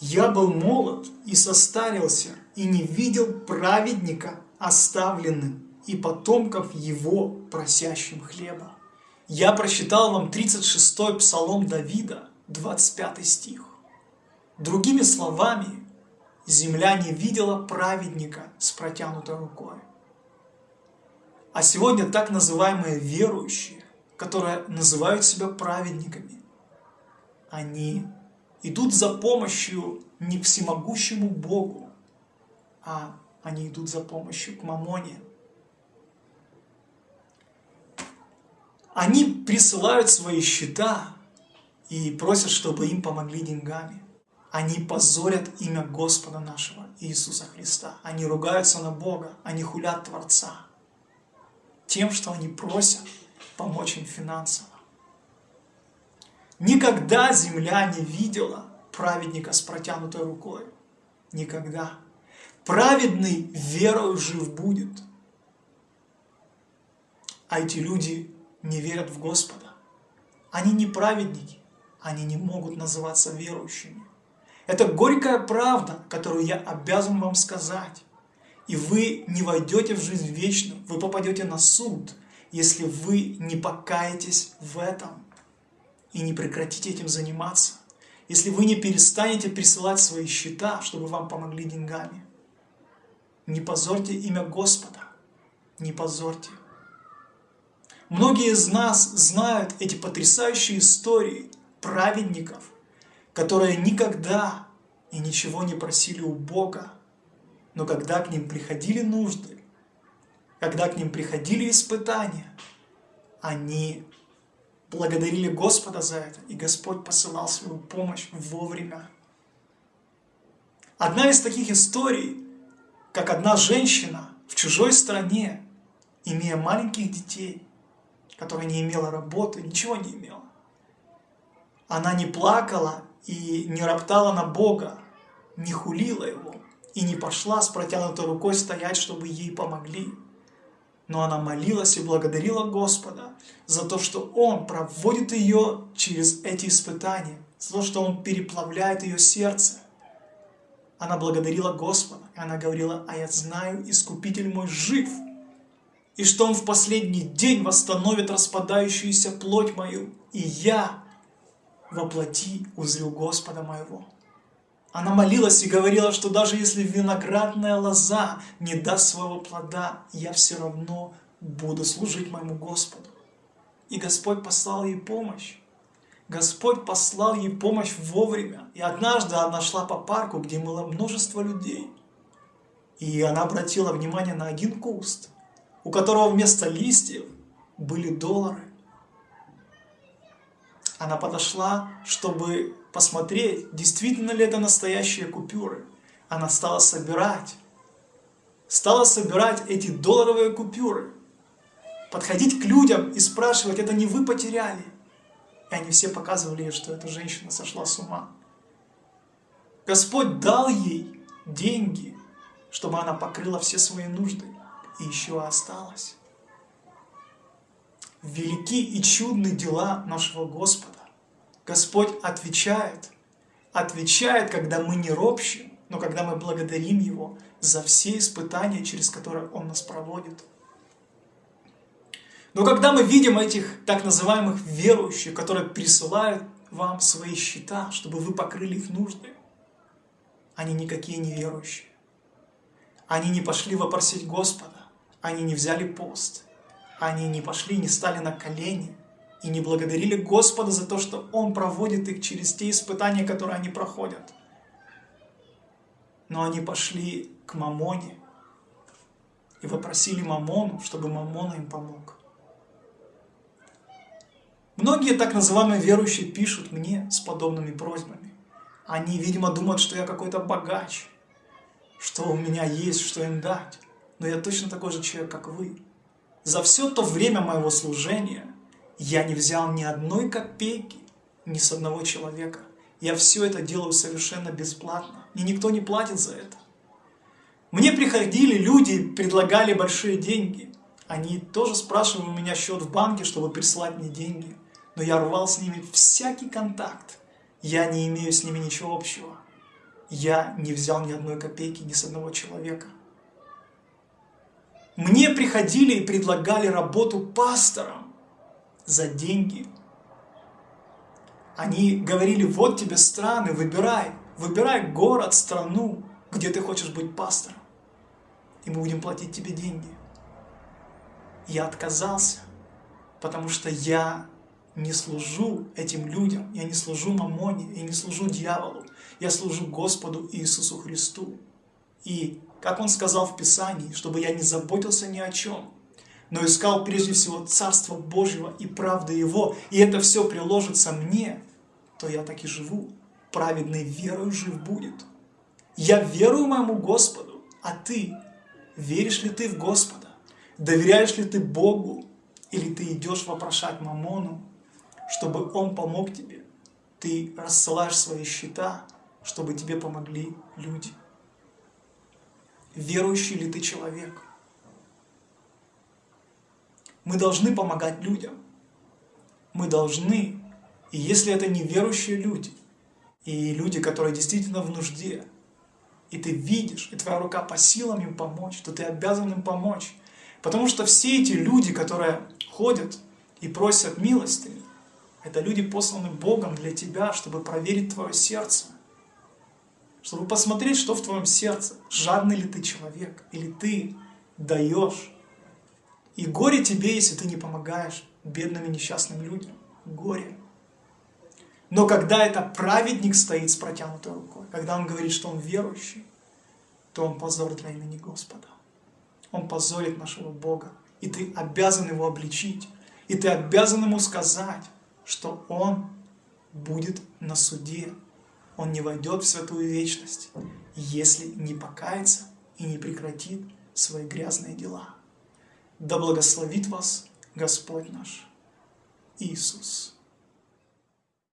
Я был молод и состарился, и не видел праведника оставленным, и потомков его просящим хлеба. Я прочитал вам 36-й псалом Давида, 25 стих. Другими словами, земля не видела праведника с протянутой рукой. А сегодня так называемые верующие, которые называют себя праведниками, они идут за помощью не всемогущему Богу, а они идут за помощью к Мамоне. Они присылают свои счета и просят, чтобы им помогли деньгами. Они позорят имя Господа нашего Иисуса Христа. Они ругаются на Бога, они хулят Творца. Тем, что они просят помочь им финансово. Никогда земля не видела праведника с протянутой рукой. Никогда. Праведный верою жив будет. А эти люди не верят в Господа. Они не праведники, они не могут называться верующими. Это горькая правда, которую я обязан вам сказать. И вы не войдете в жизнь вечную, вы попадете на суд, если вы не покаетесь в этом и не прекратите этим заниматься, если вы не перестанете присылать свои счета, чтобы вам помогли деньгами. Не позорьте имя Господа, не позорьте. Многие из нас знают эти потрясающие истории праведников, которые никогда и ничего не просили у Бога, но когда к ним приходили нужды, когда к ним приходили испытания, они благодарили Господа за это, и Господь посылал свою помощь вовремя. Одна из таких историй, как одна женщина в чужой стране, имея маленьких детей, которая не имела работы, ничего не имела. Она не плакала и не роптала на Бога, не хулила Его и не пошла с протянутой рукой стоять, чтобы ей помогли но она молилась и благодарила Господа за то, что Он проводит ее через эти испытания, за то, что Он переплавляет ее сердце. Она благодарила Господа, и она говорила, а я знаю, Искупитель мой жив, и что Он в последний день восстановит распадающуюся плоть мою, и я воплоти узрю Господа моего. Она молилась и говорила, что даже если виноградная лоза не даст своего плода, я все равно буду служить моему Господу. И Господь послал ей помощь. Господь послал ей помощь вовремя. И однажды она шла по парку, где было множество людей. И она обратила внимание на один куст, у которого вместо листьев были доллары. Она подошла, чтобы посмотреть, действительно ли это настоящие купюры. Она стала собирать. Стала собирать эти долларовые купюры. Подходить к людям и спрашивать, это не вы потеряли. И они все показывали ей, что эта женщина сошла с ума. Господь дал ей деньги, чтобы она покрыла все свои нужды. И еще осталось. Велики и чудны дела нашего Господа. Господь отвечает, отвечает, когда мы не ропщим, но когда мы благодарим Его за все испытания, через которые Он нас проводит. Но когда мы видим этих так называемых верующих, которые присылают вам свои счета, чтобы вы покрыли их нужды, они никакие не верующие. Они не пошли вопросить Господа, они не взяли пост, они не пошли, не стали на колени, и не благодарили Господа за то, что Он проводит их через те испытания, которые они проходят. Но они пошли к Мамоне и попросили Мамону, чтобы Мамона им помог. Многие так называемые верующие пишут мне с подобными просьбами. Они, видимо, думают, что я какой-то богач, что у меня есть, что им дать. Но я точно такой же человек, как вы. За все то время моего служения я не взял ни одной копейки, ни с одного человека. Я все это делаю совершенно бесплатно. Мне никто не платит за это. Мне приходили люди, предлагали большие деньги. Они тоже спрашивали у меня счет в банке, чтобы прислать мне деньги. Но я рвал с ними всякий контакт. Я не имею с ними ничего общего. я не взял ни одной копейки ни с одного человека. Мне приходили и предлагали работу пастором за деньги. Они говорили, вот тебе страны, выбирай, выбирай город, страну, где ты хочешь быть пастором, и мы будем платить тебе деньги. Я отказался, потому что я не служу этим людям, я не служу мамоне, я не служу дьяволу, я служу Господу Иисусу Христу. И, как Он сказал в Писании, чтобы я не заботился ни о чем, но искал прежде всего Царство Божьего и правды Его, и это все приложится мне, то я так и живу, праведный верою жив будет. Я верую моему Господу, а ты, веришь ли ты в Господа? Доверяешь ли ты Богу? Или ты идешь вопрошать Мамону, чтобы он помог тебе? Ты рассылаешь свои счета, чтобы тебе помогли люди. Верующий ли ты человек? Мы должны помогать людям. Мы должны. И если это не верующие люди, и люди, которые действительно в нужде, и ты видишь, и твоя рука по силам им помочь, то ты обязан им помочь. Потому что все эти люди, которые ходят и просят милости, это люди посланы Богом для тебя, чтобы проверить твое сердце. Чтобы посмотреть, что в твоем сердце. Жадный ли ты человек, или ты даешь. И горе тебе, если ты не помогаешь бедным и несчастным людям. Горе. Но когда это праведник стоит с протянутой рукой, когда он говорит, что он верующий, то он позор для имени Господа. Он позорит нашего Бога. И ты обязан его обличить. И ты обязан ему сказать, что он будет на суде. Он не войдет в святую вечность, если не покается и не прекратит свои грязные дела. Да благословит вас Господь наш Иисус.